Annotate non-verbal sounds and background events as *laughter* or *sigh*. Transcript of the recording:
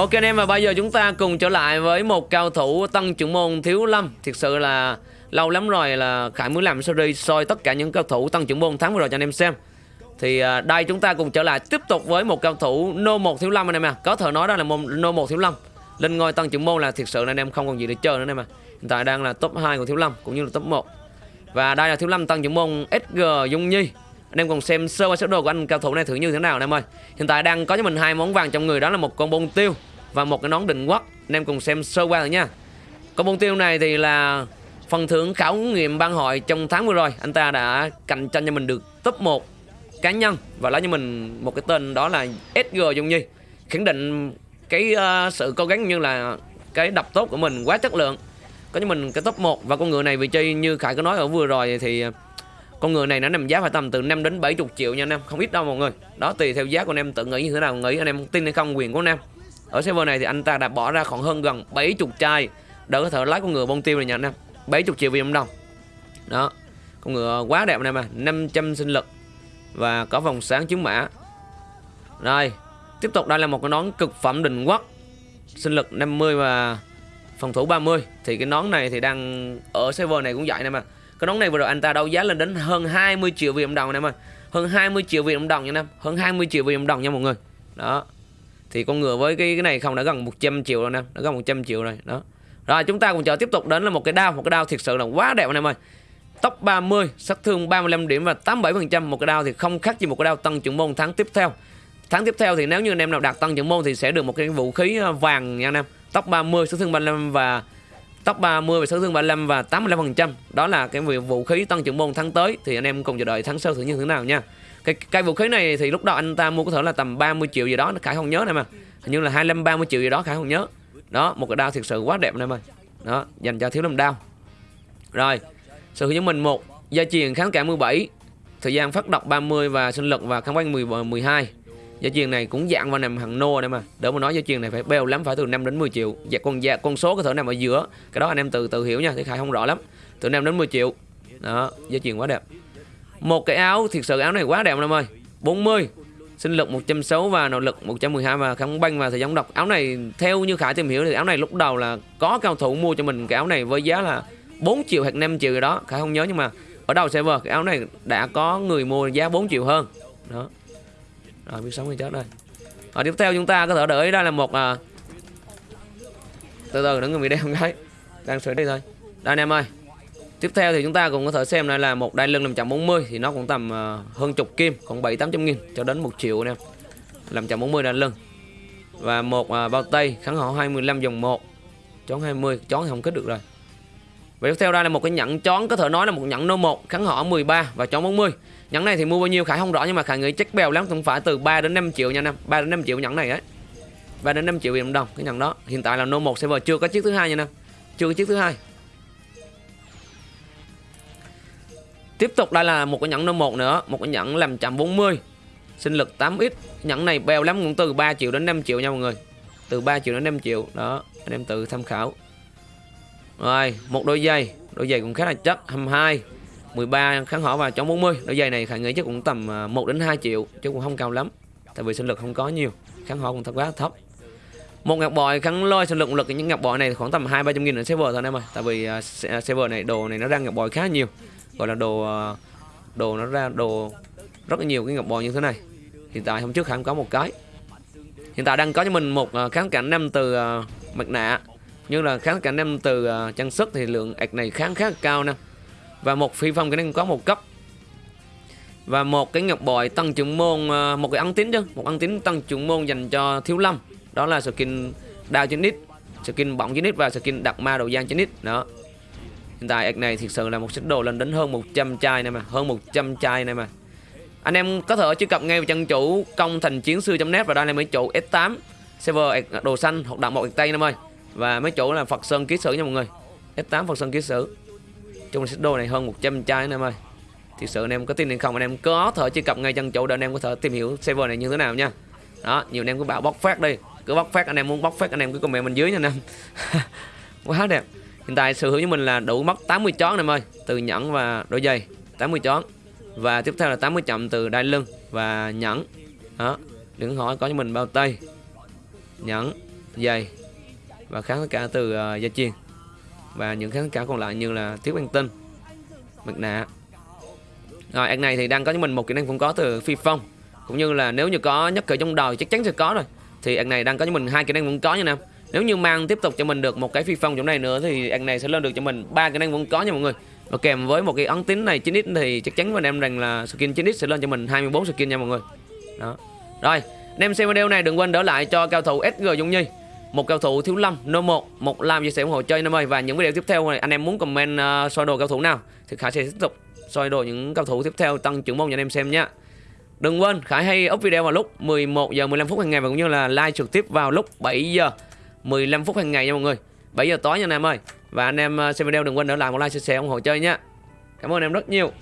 Ok anh em, và bây giờ chúng ta cùng trở lại với một cao thủ tăng trưởng môn thiếu lâm. Thực sự là lâu lắm rồi là Khải muốn làm series soi tất cả những cao thủ tăng trưởng môn tháng vừa rồi cho anh em xem. Thì à, đây chúng ta cùng trở lại tiếp tục với một cao thủ nô 1 thiếu lâm anh em à Có thể nói đó là môn nô 1 thiếu lâm. Lên ngôi tăng trưởng môn là thực sự là anh em không còn gì để chơi nữa anh em à Hiện tại đang là top 2 của thiếu lâm cũng như là top 1 Và đây là thiếu lâm tăng trưởng môn SG Dung Nhi. Anh em cùng xem sơ qua sơ đồ của anh cao thủ này thử như thế nào anh em ơi. Hiện tại đang có cho mình hai món vàng trong người, đó là một con bông tiêu và một cái nón định quốc. Anh em cùng xem sơ qua rồi nha. Còn bông tiêu này thì là phần thưởng khảo nghiệm ban hội trong tháng vừa rồi. Anh ta đã cạnh tranh cho mình được top 1 cá nhân và lấy cho mình một cái tên đó là SG Dung Nhi khẳng định cái uh, sự cố gắng như là cái đập tốt của mình quá chất lượng có cho mình cái top 1 và con ngựa này vị trí như Khải có nói ở vừa rồi thì con người này nó nằm giá phải tầm từ 5 đến 70 triệu nha anh em không ít đâu mọi người. Đó tùy theo giá của anh em tự nghĩ như thế nào nghĩ anh em tin hay không quyền của anh em ở server này thì anh ta đã bỏ ra khoảng hơn gần 70 chai. Để có thể lấy con ngựa bông tiêu này nha anh em. 70 triệu Việt Nam đồng đó. Con ngựa quá đẹp này mà 500 sinh lực. Và có vòng sáng chứng mã. Rồi. Tiếp tục, đây là một cái nón cực phẩm đình quốc. Sinh lực 50 và phòng thủ 30 thì cái nón này thì đang ở server này cũng vậy nè mà cái nón này vừa rồi anh ta đấu giá lên đến hơn 20 triệu Việt Nam đồng anh em ơi. Hơn 20 triệu Việt Nam đồng nha anh em. Hơn 20 triệu Việt Nam đồng nha mọi người. Đó thì con ngựa với cái cái này không đã gần 100 triệu rồi nè đã gần 100 triệu rồi, đó. Rồi, chúng ta cùng chờ tiếp tục đến là một cái đao, một cái đao thực sự là quá đẹp anh em ơi. Tốc 30 sát thương 35 điểm và 87% một cái đao thì không khác gì một cái đao tăng trưởng môn tháng tiếp theo. Tháng tiếp theo thì nếu như anh em nào đạt tăng trưởng môn thì sẽ được một cái vũ khí ờ, vàng nha anh em. Tốc 30 sát thương 35 và top 30 về sát thương 35 và 85% đó là cái việc vũ khí tăng trưởng môn tháng tới. Thì anh em cùng chờ đợi tháng sau thử như thế nào nha. Cái cái vũ khí này thì lúc đó anh ta mua có thể là tầm 30 triệu gì đó khải không nhớ này mà. Hình như là 25 30 triệu gì đó khải không nhớ. Đó, một cái đao thiệt sự quá đẹp này mà. Đó, dành cho thiếu lâm đao. Rồi sự hướng dẫn mình một, gia truyền kháng cả 17 thời gian phát độc 30 và sinh lực và kháng quanh 10 12 Giá truyền này cũng dạng vào nằm hàng nô đây mà. Đỡ mà nói giá truyền này phải bèo lắm, phải từ 5 đến 10 triệu. Dạ con dạ con số có thể nằm ở giữa. Cái đó anh em tự tự hiểu nha, thì khai không rõ lắm. Từ 5 đến 10 triệu. Đó, giá truyền quá đẹp. Một cái áo, thiệt sự áo này quá đẹp em ơi. 40 sinh lực 160 và nội lực 112 và kháng banh và thời gian độc. Áo này theo như Khải tìm hiểu thì áo này lúc đầu là có cao thủ mua cho mình cái áo này với giá là 4 triệu hoặc 5 triệu gì đó. Khải không nhớ nhưng mà ở đầu server, cái áo này đã có người mua giá 4 triệu hơn. Đó rồi biết sống thì chết đây Rồi tiếp theo chúng ta có thể đợi đây là một à... từ từ đừng người bị đeo cái đang sửa đi thôi đây anh em ơi Tiếp theo thì chúng ta cũng có thể xem đây là một đai lưng 540 thì nó cũng tầm uh, hơn chục kim, khoảng 7 800 nghìn cho đến 1 triệu nè. 540 đai lưng. Và một uh, bao tay kháng họ 25 dòng 1. Chón 20, chón thì không kết được rồi. Và tiếp theo đây là một cái nhẫn chón, có thể nói là một nhẫn nô 1 kháng họ 13 và chón 40. Nhẫn này thì mua bao nhiêu Khải không rõ, nhưng mà Khải nghĩ chắc bèo lắm, cũng phải từ 3 đến 5 triệu nha anh em 3 đến 5 triệu nhẫn này ấy. 3 đến 5 triệu Việt đồng cái nhẫn đó. Hiện tại là nô 1 server, chưa có chiếc thứ hai nha anh em Chưa có chiếc thứ hai. Tiếp tục đây là một cái nhẫn nô 1 nữa, Một cái nhẫn làm chạm 40 Sinh lực 8x Nhẫn này bèo lắm, cũng từ 3 triệu đến 5 triệu nha mọi người Từ 3 triệu đến 5 triệu, Đó, anh em tự tham khảo rồi một đôi giày. Đôi giày cũng khá là chất 22 13 kháng hỏa và chống 40 Đôi giày này Khải nghĩ chắc cũng tầm à, 1 đến 2 triệu Chứ cũng không cao lắm Tại vì sinh lực không có nhiều. Kháng hỏa cũng thật quá thấp. Một ngọc bội kháng lôi sinh lực lực những ngọc bội này khoảng tầm hai ba trăm nghìn ở server thôi em ơi tại vì à, uh, server à, này đồ này nó ra ngọc bội khá nhiều. Gọi là đồ đồ nó ra đồ rất là nhiều cái ngọc bội như thế này. Hiện tại hôm trước khải có một cái. Hiện tại đang có cho mình một kháng cảnh năm từ mặt nạ như là kháng cả năm từ uh, trang sức thì lượng ạch này kháng khá cao nè. Và một phi phong cái năng có một cấp. Và một cái ngọc bội tăng trưởng môn uh, một cái ấn tín chứ. Một ấn tín tăng trưởng môn dành cho thiếu lâm. Đó là skin đao trên nít skin bỏng trên nít và skin đặc ma đầu gian trên nít đó. Hiện tại ạch này thực sự là một sức đồ lên đến hơn 100 chai này mà Hơn 100 chai này mà. Anh em có thể truy cập ngay vào chân chủ công thành chiến sư.net Và đây là mấy chủ S8 Server đồ xanh hoặc động một tay tây em ơi. Và mấy chỗ là Phật Sơn Ký Sử nha mọi người. F8 Phật Sơn Ký Sử. Trong set đồ này hơn 100 chai anh em ơi. Thực sự anh em có tin hay không, anh em có thể truy cập ngay chân chỗ để anh em có thể tìm hiểu server này như thế nào nha. Đó, nhiều anh em cứ bảo bóc phát đi. Cứ bóc phát anh em muốn bóc phát anh em cứ comment bên dưới nha anh em. *laughs* Quá đẹp. Hiện tại sở hữu của mình là đủ mất 80 chón em ơi. Từ nhẫn và đôi giày 80 chón. Và tiếp theo là 80 chậm từ đai lưng và nhẫn. Đó, Đừng hỏi có cho mình bao tay. Nhẫn, giày và kháng tất cả từ uh, gia chiên. Và những kháng tất cả còn lại như là thiếu băng tinh mặt nạ. Rồi anh này thì đang có cho mình một kỹ năng cũng có từ phi phong. Cũng như là nếu như có nhất cử trong đời chắc chắn sẽ có rồi. Thì anh này đang có cho mình hai kỹ năng vẫn có nha nam. Nếu như mang tiếp tục cho mình được một cái phi phong chỗ này nữa thì anh này sẽ lên được cho mình ba kỹ năng vẫn có nha mọi người. Và kèm với một cái ấn tín này 9x thì chắc chắn với anh em rằng là skin 9x sẽ lên cho mình 24 skin nha mọi người. Đó. Rồi anh em xem video này đừng quên đỡ lại cho cao thủ SG Dung Nhi một cao thủ thiếu lâm no 1 một like chia sẻ ủng hộ chơi năm ơi và những video tiếp theo này anh em muốn comment uh, soi đồ cao thủ nào thì khải sẽ tiếp tục soi đồ những cao thủ tiếp theo tăng trưởng môn cho anh em xem nhé đừng quên khải hay up video vào lúc 11 giờ 15 phút hàng ngày và cũng như là like trực tiếp vào lúc 7 giờ 15 phút hàng ngày nha mọi người. 7 giờ tối nha anh em ơi. Và anh em ờ, xem video đừng quên để lại một like chia sẻ ủng hộ chơi nhé cảm ơn em rất nhiều.